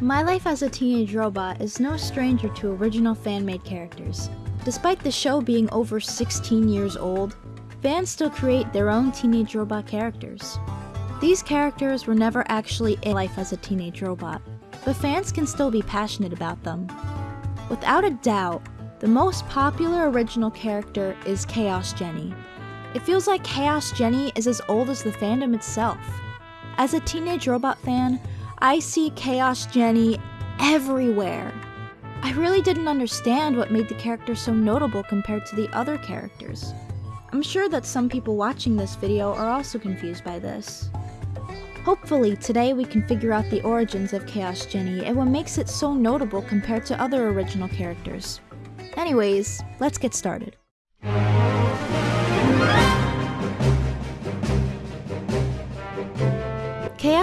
My Life as a Teenage Robot is no stranger to original fan-made characters. Despite the show being over 16 years old, fans still create their own teenage robot characters. These characters were never actually in Life as a Teenage Robot, but fans can still be passionate about them. Without a doubt, the most popular original character is Chaos Jenny. It feels like Chaos Jenny is as old as the fandom itself. As a teenage robot fan, I see Chaos Jenny everywhere. I really didn't understand what made the character so notable compared to the other characters. I'm sure that some people watching this video are also confused by this. Hopefully, today we can figure out the origins of Chaos Jenny and what makes it so notable compared to other original characters. Anyways, let's get started.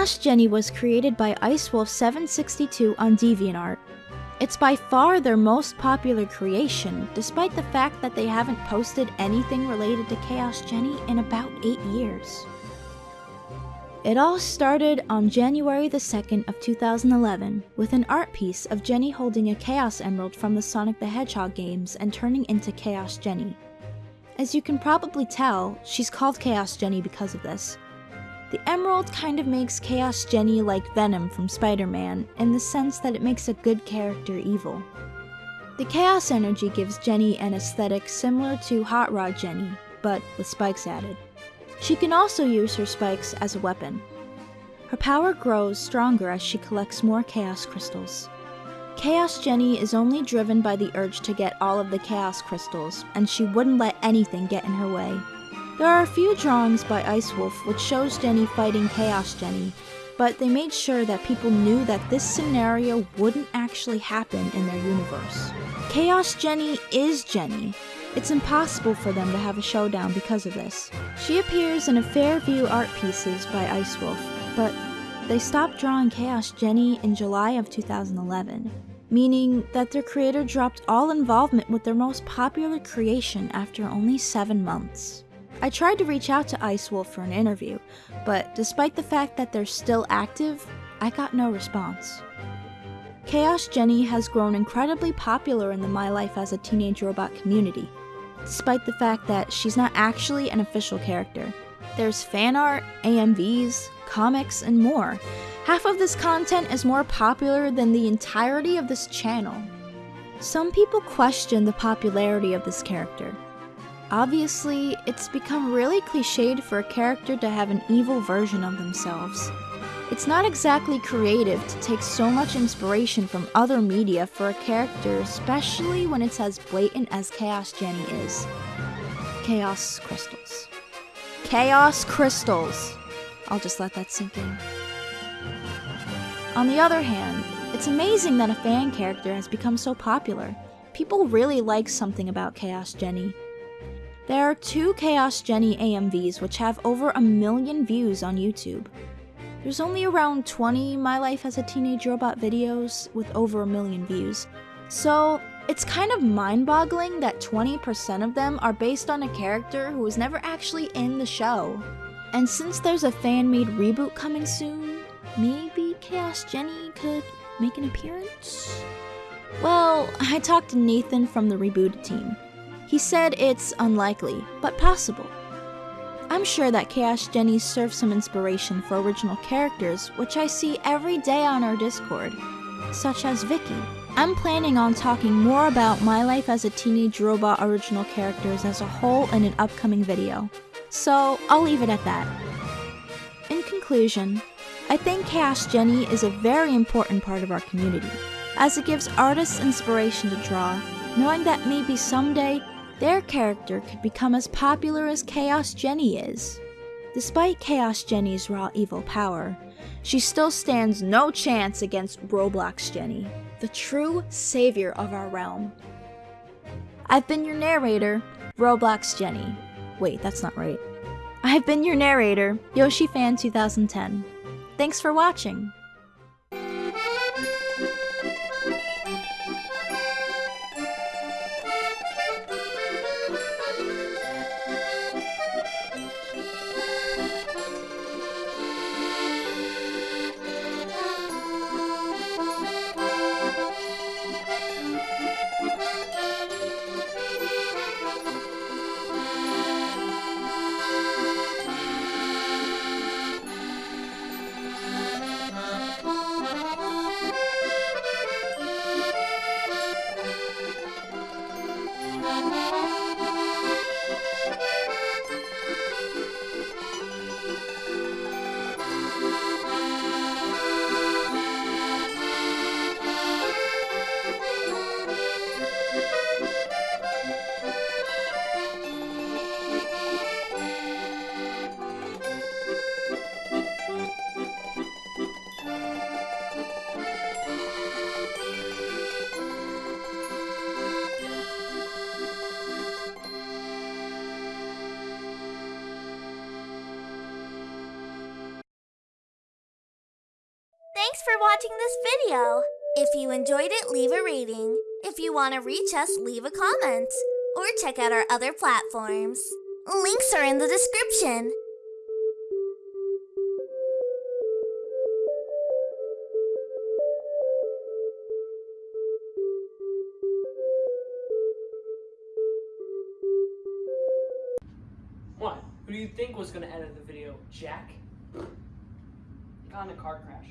Chaos Jenny was created by IceWolf762 on DeviantArt. It's by far their most popular creation, despite the fact that they haven't posted anything related to Chaos Jenny in about 8 years. It all started on January the 2nd of 2011 with an art piece of Jenny holding a Chaos Emerald from the Sonic the Hedgehog games and turning into Chaos Jenny. As you can probably tell, she's called Chaos Jenny because of this. The emerald kind of makes Chaos Jenny like Venom from Spider-Man in the sense that it makes a good character evil. The Chaos Energy gives Jenny an aesthetic similar to Hot Rod Jenny, but with spikes added. She can also use her spikes as a weapon. Her power grows stronger as she collects more Chaos Crystals. Chaos Jenny is only driven by the urge to get all of the Chaos Crystals, and she wouldn't let anything get in her way. There are a few drawings by Ice Wolf which shows Jenny fighting Chaos Jenny, but they made sure that people knew that this scenario wouldn't actually happen in their universe. Chaos Jenny is Jenny, it's impossible for them to have a showdown because of this. She appears in a Fairview art pieces by Ice Wolf, but they stopped drawing Chaos Jenny in July of 2011, meaning that their creator dropped all involvement with their most popular creation after only 7 months. I tried to reach out to Ice Wolf for an interview, but despite the fact that they're still active, I got no response. Chaos Jenny has grown incredibly popular in the My Life as a Teenage Robot community, despite the fact that she's not actually an official character. There's fan art, AMVs, comics, and more. Half of this content is more popular than the entirety of this channel. Some people question the popularity of this character. Obviously, it's become really cliched for a character to have an evil version of themselves. It's not exactly creative to take so much inspiration from other media for a character, especially when it's as blatant as Chaos Jenny is. Chaos Crystals. Chaos Crystals! I'll just let that sink in. On the other hand, it's amazing that a fan character has become so popular. People really like something about Chaos Jenny. There are two Chaos Jenny AMVs which have over a million views on YouTube. There's only around 20 My Life as a Teenage Robot videos with over a million views. So it's kind of mind-boggling that 20% of them are based on a character who was never actually in the show. And since there's a fan-made reboot coming soon, maybe Chaos Jenny could make an appearance? Well, I talked to Nathan from the rebooted team. He said it's unlikely, but possible. I'm sure that Chaos Jenny serves some inspiration for original characters, which I see every day on our Discord, such as Vicky. I'm planning on talking more about my life as a teenage robot original characters as a whole in an upcoming video, so I'll leave it at that. In conclusion, I think Chaos Jenny is a very important part of our community, as it gives artists inspiration to draw, knowing that maybe someday their character could become as popular as Chaos Jenny is. Despite Chaos Jenny's raw evil power, she still stands no chance against Roblox Jenny, the true savior of our realm. I've been your narrator, Roblox Jenny. Wait, that's not right. I've been your narrator, YoshiFan2010. Thanks for watching! For watching this video. If you enjoyed it, leave a rating. If you want to reach us, leave a comment. Or check out our other platforms. Links are in the description. What? Who do you think was gonna edit the video? Jack? Got in a car crash.